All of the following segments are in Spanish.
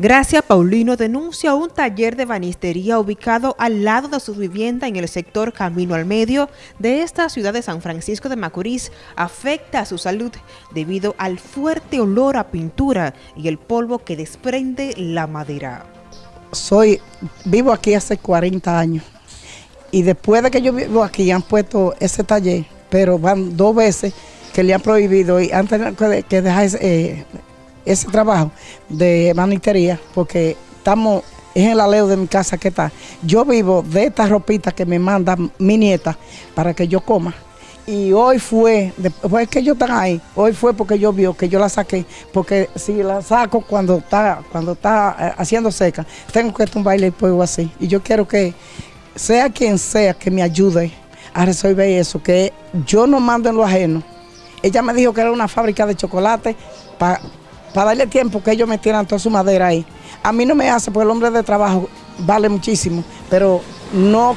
Gracia Paulino denuncia un taller de banistería ubicado al lado de su vivienda en el sector Camino al Medio de esta ciudad de San Francisco de Macorís afecta a su salud debido al fuerte olor a pintura y el polvo que desprende la madera. Soy, vivo aquí hace 40 años y después de que yo vivo aquí han puesto ese taller, pero van dos veces que le han prohibido y antes que dejar eh, ese trabajo de manistería porque estamos es en la leo de mi casa que está. Yo vivo de esta ropita que me manda mi nieta para que yo coma. Y hoy fue, después que yo estaba ahí, hoy fue porque yo vio que yo la saqué, porque si la saco cuando está, cuando está eh, haciendo seca, tengo que tumbarle el polvo así. Y yo quiero que sea quien sea que me ayude a resolver eso, que yo no mando en lo ajeno. Ella me dijo que era una fábrica de chocolate para para darle tiempo que ellos metieran toda su madera ahí. A mí no me hace, porque el hombre de trabajo vale muchísimo, pero no,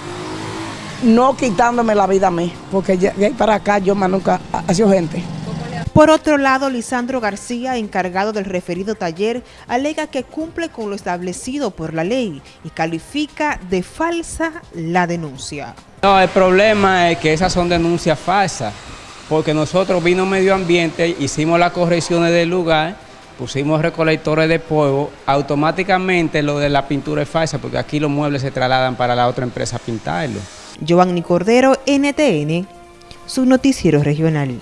no quitándome la vida a mí, porque de ahí para acá yo más nunca ha sido gente. Por otro lado, Lisandro García, encargado del referido taller, alega que cumple con lo establecido por la ley y califica de falsa la denuncia. No, el problema es que esas son denuncias falsas, porque nosotros vino medio ambiente, hicimos las correcciones del lugar, pusimos recolectores de polvo, automáticamente lo de la pintura es falsa porque aquí los muebles se trasladan para la otra empresa a pintarlo. Giovanni Cordero, NTN, su noticiero regional.